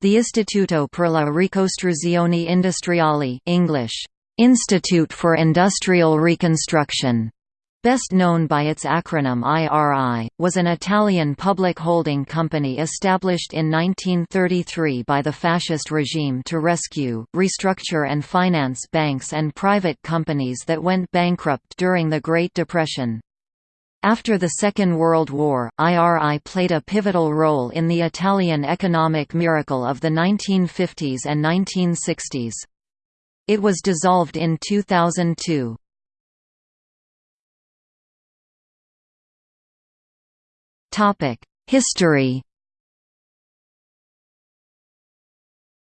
The Istituto per la Ricostruzione Industriale English, Institute for Industrial Reconstruction, best known by its acronym IRI, was an Italian public holding company established in 1933 by the fascist regime to rescue, restructure and finance banks and private companies that went bankrupt during the Great Depression. After the Second World War, IRI played a pivotal role in the Italian economic miracle of the 1950s and 1960s. It was dissolved in 2002. History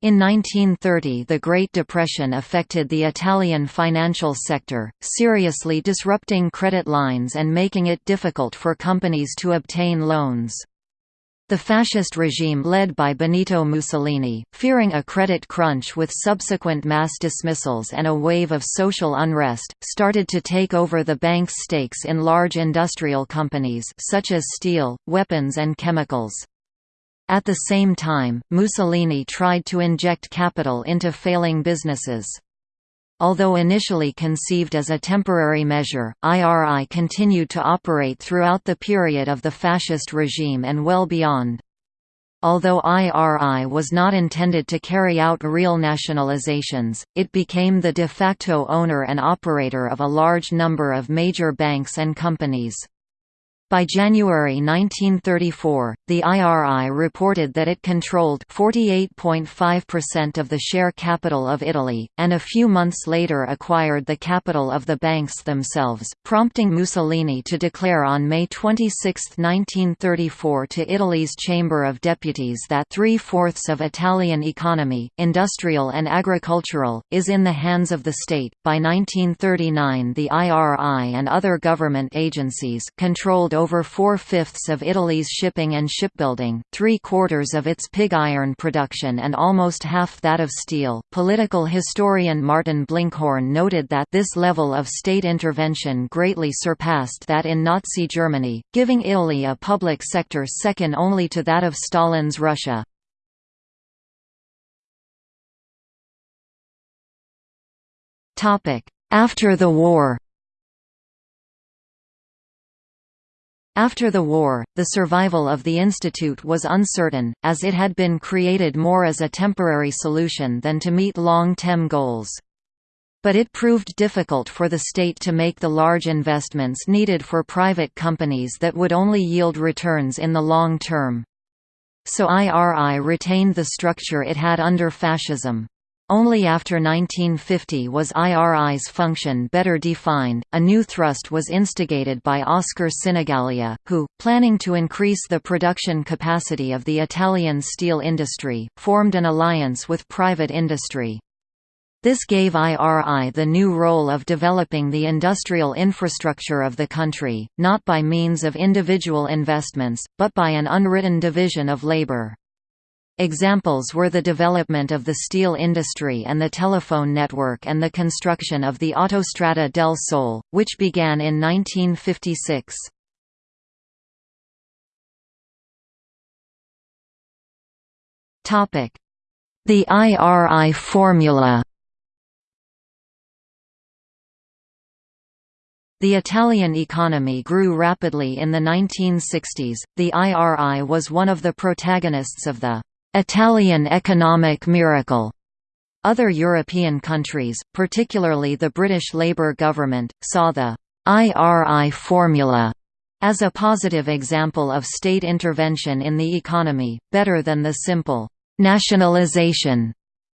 In 1930 the Great Depression affected the Italian financial sector, seriously disrupting credit lines and making it difficult for companies to obtain loans. The fascist regime led by Benito Mussolini, fearing a credit crunch with subsequent mass dismissals and a wave of social unrest, started to take over the bank's stakes in large industrial companies such as steel, weapons and chemicals. At the same time, Mussolini tried to inject capital into failing businesses. Although initially conceived as a temporary measure, IRI continued to operate throughout the period of the fascist regime and well beyond. Although IRI was not intended to carry out real nationalizations, it became the de facto owner and operator of a large number of major banks and companies. By January 1934, the IRI reported that it controlled 48.5% of the share capital of Italy, and a few months later acquired the capital of the banks themselves, prompting Mussolini to declare on May 26, 1934 to Italy's Chamber of Deputies that three-fourths of Italian economy, industrial and agricultural, is in the hands of the state. By 1939 the IRI and other government agencies controlled over four-fifths of Italy's shipping and shipbuilding, three-quarters of its pig iron production and almost half that of steel. Political historian Martin Blinkhorn noted that this level of state intervention greatly surpassed that in Nazi Germany, giving Italy a public sector second only to that of Stalin's Russia. After the war After the war, the survival of the institute was uncertain, as it had been created more as a temporary solution than to meet long-term goals. But it proved difficult for the state to make the large investments needed for private companies that would only yield returns in the long term. So IRI retained the structure it had under fascism. Only after 1950 was IRI's function better defined. A new thrust was instigated by Oscar Sinigaglia, who, planning to increase the production capacity of the Italian steel industry, formed an alliance with private industry. This gave IRI the new role of developing the industrial infrastructure of the country, not by means of individual investments, but by an unwritten division of labor. Examples were the development of the steel industry and the telephone network and the construction of the Autostrada del Sole, which began in 1956. The IRI formula The Italian economy grew rapidly in the 1960s. The IRI was one of the protagonists of the Italian economic miracle. Other European countries, particularly the British Labour government, saw the IRI formula as a positive example of state intervention in the economy, better than the simple nationalisation,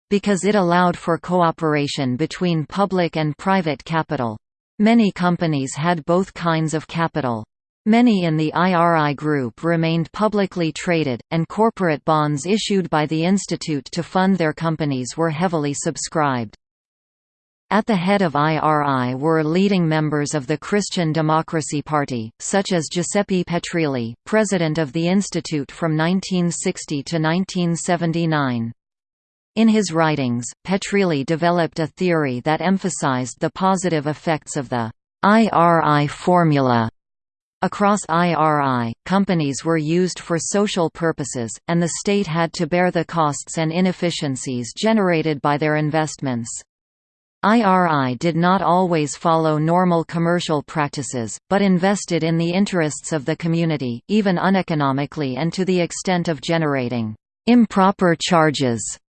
because it allowed for cooperation between public and private capital. Many companies had both kinds of capital. Many in the IRI group remained publicly traded, and corporate bonds issued by the institute to fund their companies were heavily subscribed. At the head of IRI were leading members of the Christian Democracy Party, such as Giuseppe Petrilli, president of the institute from 1960 to 1979. In his writings, Petrilli developed a theory that emphasized the positive effects of the IRI formula Across IRI, companies were used for social purposes, and the state had to bear the costs and inefficiencies generated by their investments. IRI did not always follow normal commercial practices, but invested in the interests of the community, even uneconomically and to the extent of generating improper charges.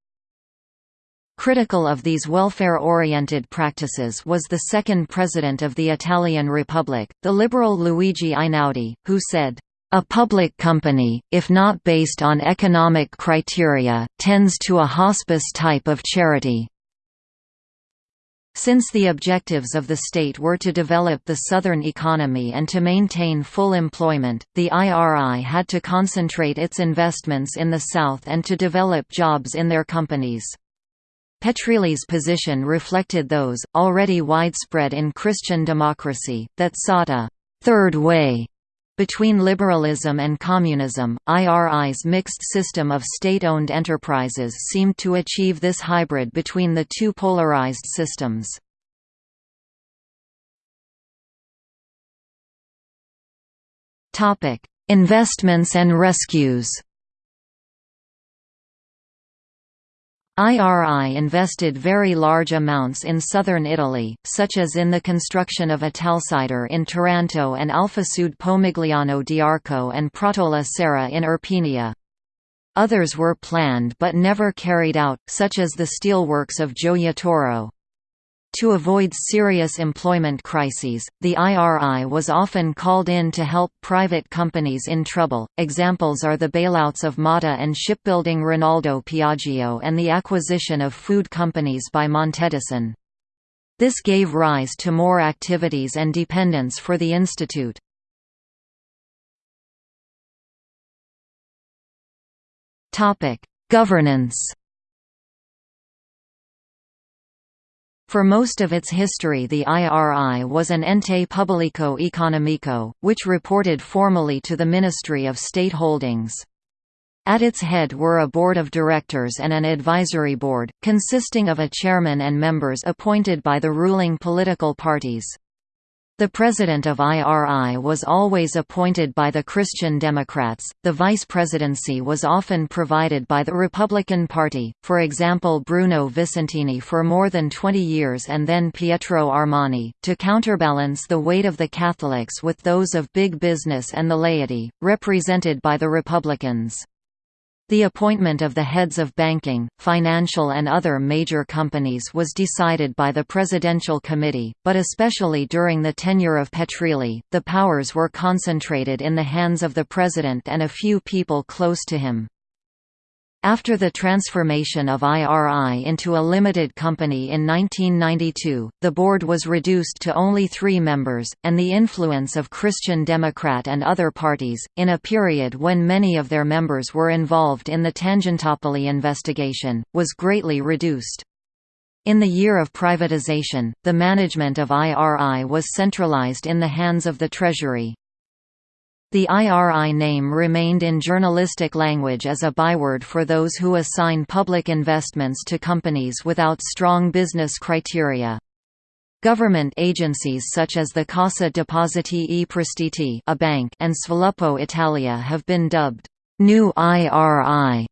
Critical of these welfare-oriented practices was the second president of the Italian Republic, the liberal Luigi Einaudi, who said, a public company, if not based on economic criteria, tends to a hospice type of charity. Since the objectives of the state were to develop the southern economy and to maintain full employment, the IRI had to concentrate its investments in the south and to develop jobs in their companies. Petrilli's position reflected those, already widespread in Christian democracy, that sought a «third way» Between liberalism and communism, IRI's mixed system of state-owned enterprises seemed to achieve this hybrid between the two polarized systems. Investments and rescues IRI invested very large amounts in southern Italy, such as in the construction of Italsider in Taranto and Alfasud Pomigliano d'Arco and Pratola Serra in Irpinia. Others were planned but never carried out, such as the steelworks of Gioia to avoid serious employment crises, the IRI was often called in to help private companies in trouble. Examples are the bailouts of Motta and shipbuilding Rinaldo Piaggio and the acquisition of food companies by Montedison. This gave rise to more activities and dependence for the institute. Topic: Governance For most of its history the IRI was an ente pubblico economico, which reported formally to the Ministry of State Holdings. At its head were a board of directors and an advisory board, consisting of a chairman and members appointed by the ruling political parties. The president of IRI was always appointed by the Christian Democrats, the vice presidency was often provided by the Republican Party, for example Bruno Visentini for more than 20 years and then Pietro Armani, to counterbalance the weight of the Catholics with those of big business and the laity, represented by the Republicans. The appointment of the heads of banking, financial and other major companies was decided by the Presidential Committee, but especially during the tenure of Petrilli, the powers were concentrated in the hands of the President and a few people close to him. After the transformation of IRI into a limited company in 1992, the board was reduced to only three members, and the influence of Christian Democrat and other parties, in a period when many of their members were involved in the Tangentopoli investigation, was greatly reduced. In the year of privatization, the management of IRI was centralized in the hands of the Treasury. The IRI name remained in journalistic language as a byword for those who assign public investments to companies without strong business criteria. Government agencies such as the Cassa Depositi e Prestiti a bank and Sviluppo Italia have been dubbed, "'New IRI'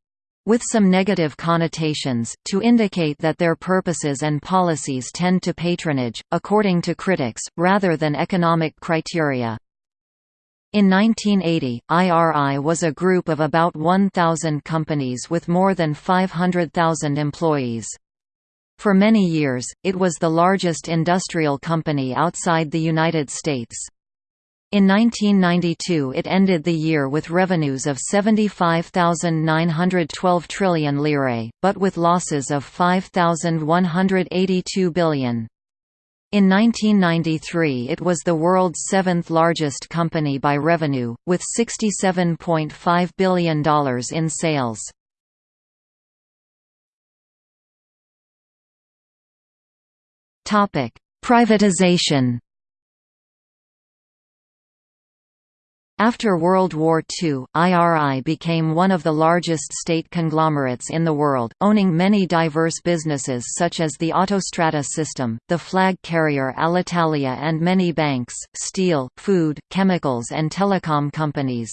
with some negative connotations, to indicate that their purposes and policies tend to patronage, according to critics, rather than economic criteria. In 1980, IRI was a group of about 1,000 companies with more than 500,000 employees. For many years, it was the largest industrial company outside the United States. In 1992 it ended the year with revenues of 75,912 trillion lire, but with losses of 5,182 billion. In 1993 it was the world's seventh largest company by revenue, with $67.5 billion in sales. Privatization After World War II, IRI became one of the largest state conglomerates in the world, owning many diverse businesses such as the Autostrada system, the flag carrier Alitalia and many banks, steel, food, chemicals and telecom companies.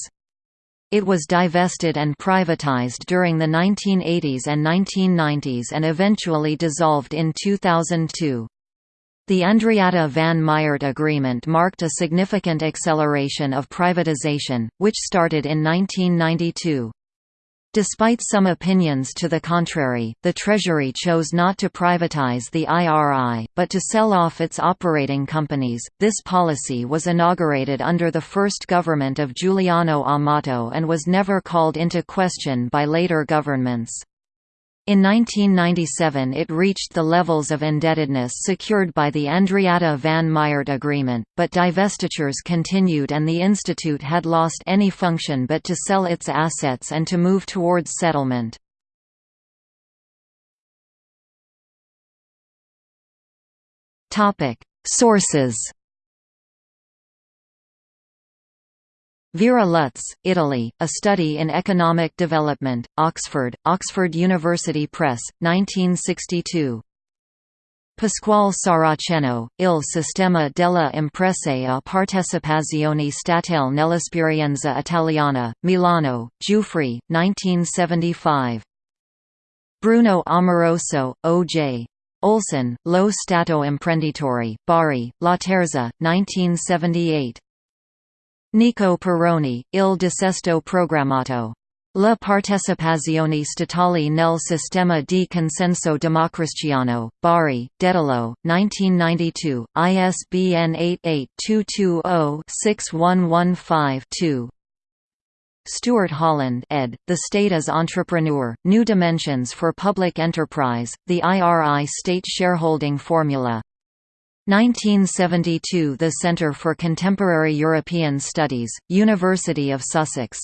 It was divested and privatized during the 1980s and 1990s and eventually dissolved in 2002. The Andreatta van Miert Agreement marked a significant acceleration of privatization, which started in 1992. Despite some opinions to the contrary, the Treasury chose not to privatize the IRI, but to sell off its operating companies. This policy was inaugurated under the first government of Giuliano Amato and was never called into question by later governments. In 1997 it reached the levels of indebtedness secured by the Andreatta van Miert Agreement, but divestitures continued and the institute had lost any function but to sell its assets and to move towards settlement. Sources Vera Lutz, Italy, A Study in Economic Development, Oxford, Oxford University Press, 1962. Pasquale Saraceno, Il sistema della imprese a partecipazione statale nell'esperienza italiana, Milano, Giuffre, 1975. Bruno Amoroso, O.J. Olson, Lo Stato Imprenditore, Bari, Laterza, 1978. Nico Perrone, Il dissesto programmato. La partecipazione statale nel sistema di consenso democristiano, Bari, Dedalo, 1992, ISBN 88-220-6115-2. Stuart Holland ed., The State as Entrepreneur, New Dimensions for Public Enterprise, The IRI State Shareholding Formula 1972 – The Centre for Contemporary European Studies, University of Sussex